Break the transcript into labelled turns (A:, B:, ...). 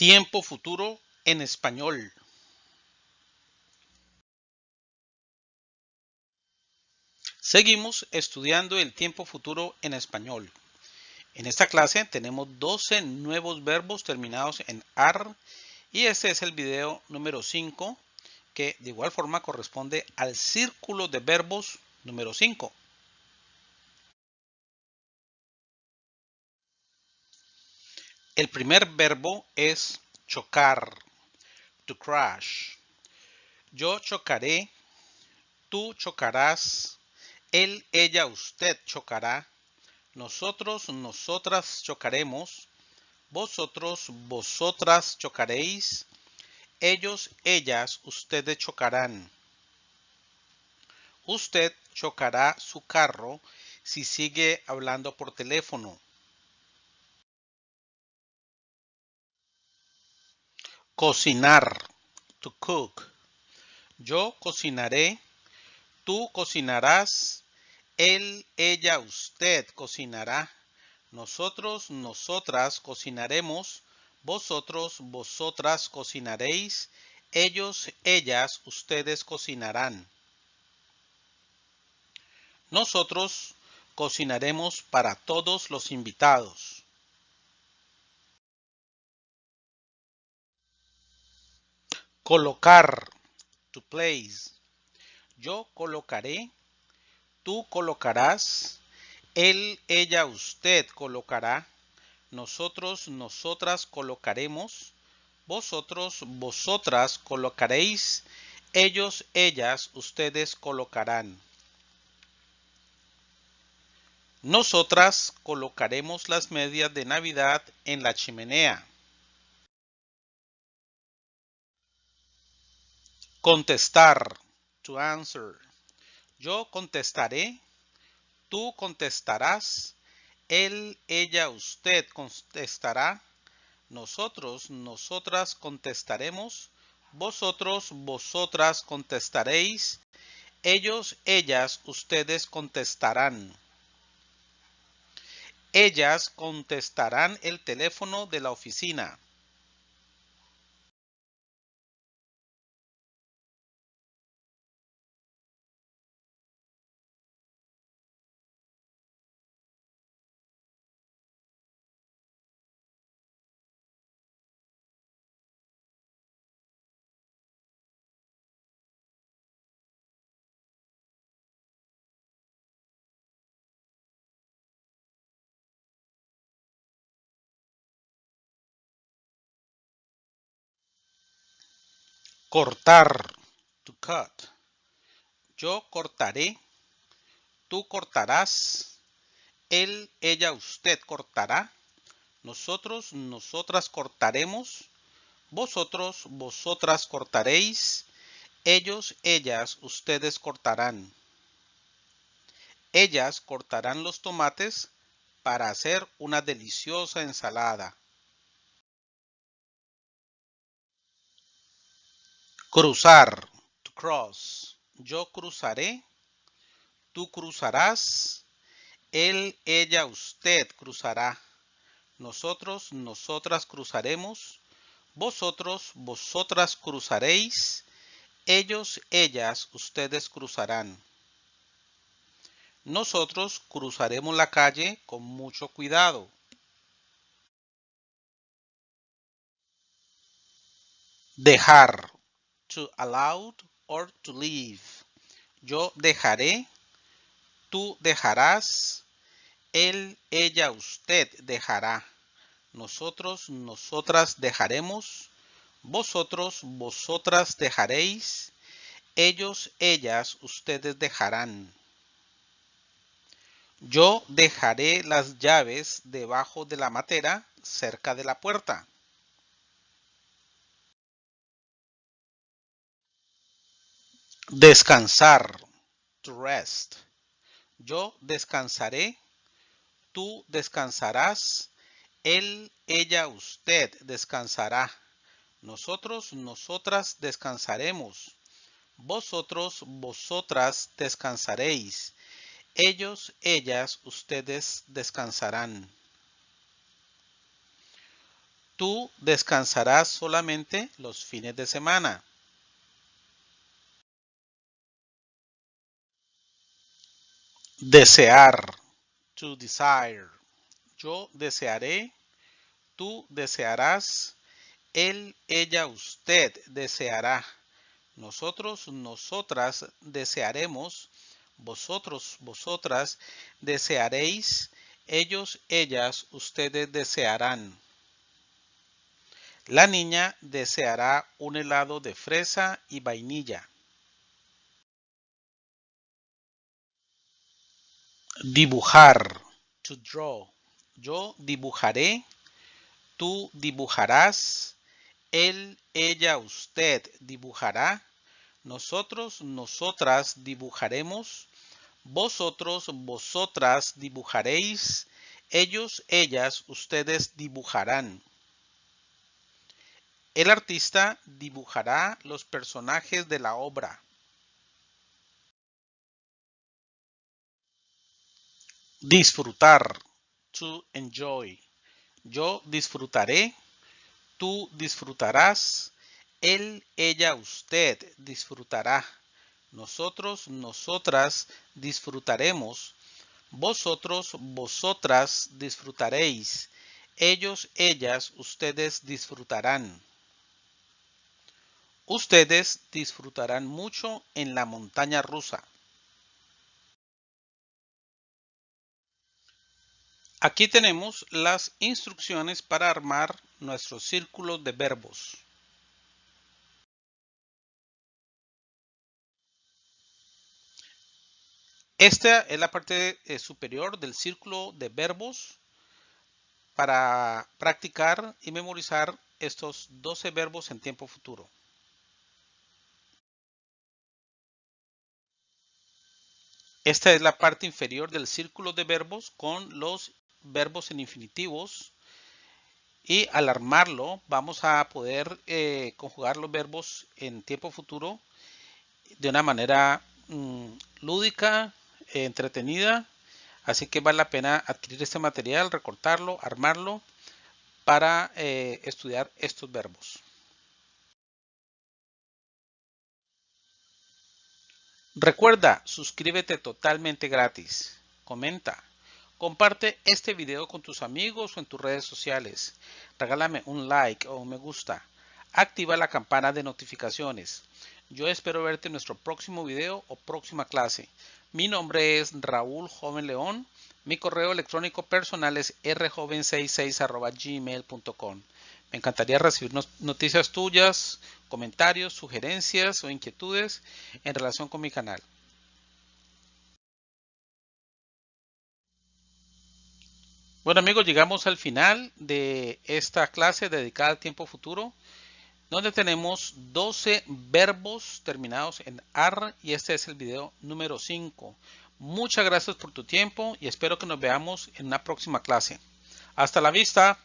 A: Tiempo futuro en español. Seguimos estudiando el tiempo futuro en español. En esta clase tenemos 12 nuevos verbos terminados en AR y este es el video número 5 que de igual forma corresponde al círculo de verbos número 5. El primer verbo es chocar, to crash. Yo chocaré, tú chocarás, él, ella, usted chocará, nosotros, nosotras chocaremos, vosotros, vosotras chocaréis, ellos, ellas, ustedes chocarán. Usted chocará su carro si sigue hablando por teléfono. Cocinar. To cook. Yo cocinaré. Tú cocinarás. Él, ella, usted cocinará. Nosotros, nosotras cocinaremos. Vosotros, vosotras cocinaréis. Ellos, ellas, ustedes cocinarán. Nosotros cocinaremos para todos los invitados. Colocar. To place. Yo colocaré. Tú colocarás. Él, ella, usted colocará. Nosotros, nosotras colocaremos. Vosotros, vosotras colocaréis. Ellos, ellas, ustedes colocarán. Nosotras colocaremos las medias de Navidad en la chimenea. Contestar. To answer. Yo contestaré. Tú contestarás. Él, ella, usted contestará. Nosotros, nosotras contestaremos. Vosotros, vosotras contestaréis. Ellos, ellas, ustedes contestarán. Ellas contestarán el teléfono de la oficina. Cortar. To cut. Yo cortaré. Tú cortarás. Él, ella, usted cortará. Nosotros, nosotras cortaremos. Vosotros, vosotras cortaréis. Ellos, ellas, ustedes cortarán. Ellas cortarán los tomates para hacer una deliciosa ensalada. Cruzar. To cross. Yo cruzaré. Tú cruzarás. Él, ella, usted cruzará. Nosotros, nosotras cruzaremos. Vosotros, vosotras cruzaréis. Ellos, ellas, ustedes cruzarán. Nosotros cruzaremos la calle con mucho cuidado. Dejar to allow or to leave. Yo dejaré, tú dejarás, él, ella, usted dejará. Nosotros, nosotras dejaremos, vosotros, vosotras dejaréis, ellos, ellas, ustedes dejarán. Yo dejaré las llaves debajo de la matera cerca de la puerta. Descansar. To rest. Yo descansaré. Tú descansarás. Él, ella, usted descansará. Nosotros, nosotras descansaremos. Vosotros, vosotras descansaréis. Ellos, ellas, ustedes descansarán. Tú descansarás solamente los fines de semana. Desear. To desire. Yo desearé. Tú desearás. Él, ella, usted deseará. Nosotros, nosotras desearemos. Vosotros, vosotras desearéis. Ellos, ellas, ustedes desearán. La niña deseará un helado de fresa y vainilla. Dibujar. To draw. Yo dibujaré. Tú dibujarás. Él, ella, usted dibujará. Nosotros, nosotras dibujaremos. Vosotros, vosotras dibujaréis. Ellos, ellas, ustedes dibujarán. El artista dibujará los personajes de la obra. Disfrutar. To enjoy. Yo disfrutaré. Tú disfrutarás. Él, ella, usted disfrutará. Nosotros, nosotras disfrutaremos. Vosotros, vosotras disfrutaréis. Ellos, ellas, ustedes disfrutarán. Ustedes disfrutarán mucho en la montaña rusa. Aquí tenemos las instrucciones para armar nuestro círculo de verbos. Esta es la parte eh, superior del círculo de verbos para practicar y memorizar estos 12 verbos en tiempo futuro. Esta es la parte inferior del círculo de verbos con los verbos en infinitivos. Y al armarlo vamos a poder eh, conjugar los verbos en tiempo futuro de una manera mm, lúdica, entretenida. Así que vale la pena adquirir este material, recortarlo, armarlo para eh, estudiar estos verbos. Recuerda, suscríbete totalmente gratis. Comenta. Comparte este video con tus amigos o en tus redes sociales. Regálame un like o un me gusta. Activa la campana de notificaciones. Yo espero verte en nuestro próximo video o próxima clase. Mi nombre es Raúl Joven León. Mi correo electrónico personal es rjoven66.gmail.com. Me encantaría recibir noticias tuyas, comentarios, sugerencias o inquietudes en relación con mi canal. Bueno amigos, llegamos al final de esta clase dedicada al tiempo futuro, donde tenemos 12 verbos terminados en AR y este es el video número 5. Muchas gracias por tu tiempo y espero que nos veamos en una próxima clase. Hasta la vista.